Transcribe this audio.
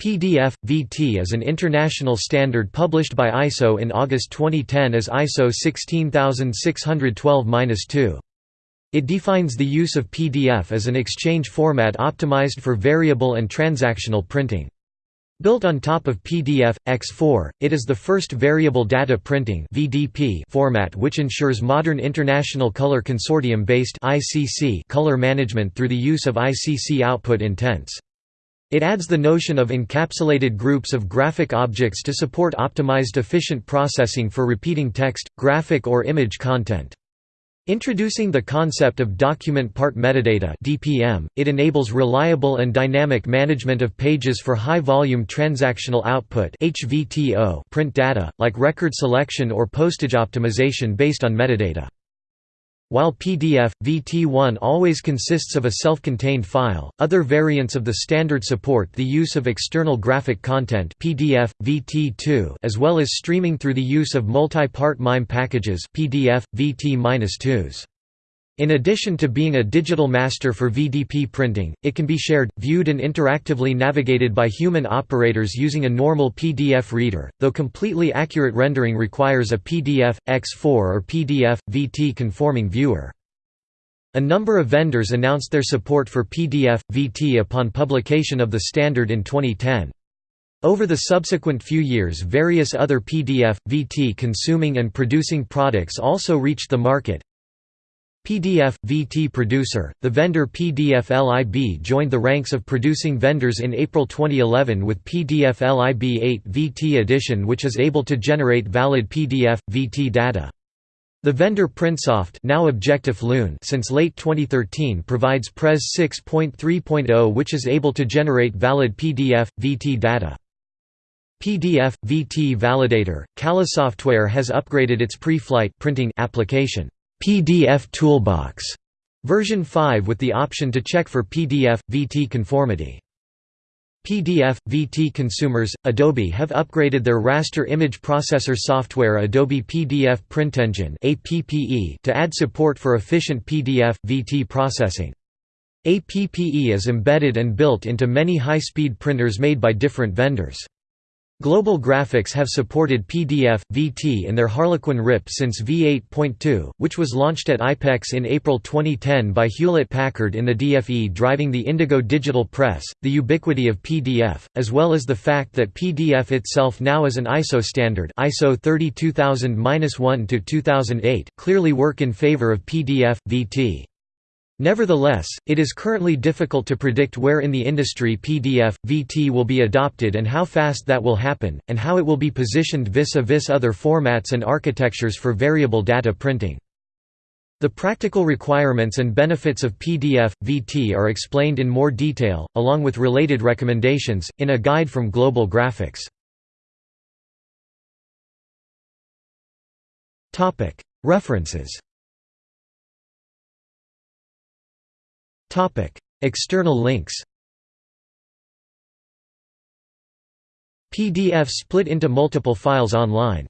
PDF VT is an international standard published by ISO in August 2010 as ISO 16612-2. It defines the use of PDF as an exchange format optimized for variable and transactional printing. Built on top of PDF, X4, it is the first variable data printing format which ensures modern International Color Consortium-based ICC color management through the use of ICC output intents. It adds the notion of encapsulated groups of graphic objects to support optimized efficient processing for repeating text, graphic or image content. Introducing the concept of document part metadata (DPM), it enables reliable and dynamic management of pages for high-volume transactional output (HVTO) print data, like record selection or postage optimization based on metadata. While PDF, VT1 always consists of a self-contained file, other variants of the standard support the use of external graphic content PDF, VT2 as well as streaming through the use of multi-part MIME packages PDF, VT-2s. In addition to being a digital master for VDP printing, it can be shared, viewed and interactively navigated by human operators using a normal PDF reader, though completely accurate rendering requires a PDF, X4 or PDF, VT conforming viewer. A number of vendors announced their support for PDF, VT upon publication of the standard in 2010. Over the subsequent few years various other PDF, VT consuming and producing products also reached the market, PDF VT producer, the vendor PDFlib joined the ranks of producing vendors in April 2011 with PDFlib 8 VT edition which is able to generate valid PDF VT data. The vendor Printsoft now Objectif Lune since late 2013 provides Pres 6.3.0 which is able to generate valid PDF VT data. PDF VT Validator, Kala Software has upgraded its pre-flight printing application. PDF Toolbox version 5 with the option to check for PDF VT conformity. PDF VT consumers Adobe have upgraded their raster image processor software Adobe PDF Printengine APPE to add support for efficient PDF VT processing. APPE is embedded and built into many high-speed printers made by different vendors. Global Graphics have supported PDF, VT in their Harlequin RIP since V8.2, which was launched at IPEX in April 2010 by Hewlett-Packard in the DFE driving the Indigo digital press, the ubiquity of PDF, as well as the fact that PDF itself now is an ISO standard ISO 32000-1-2008 clearly work in favor of PDF, VT. Nevertheless, it is currently difficult to predict where in the industry PDF, VT will be adopted and how fast that will happen, and how it will be positioned vis-a-vis -vis other formats and architectures for variable data printing. The practical requirements and benefits of PDF, VT are explained in more detail, along with related recommendations, in a guide from Global Graphics. References External links PDF split into multiple files online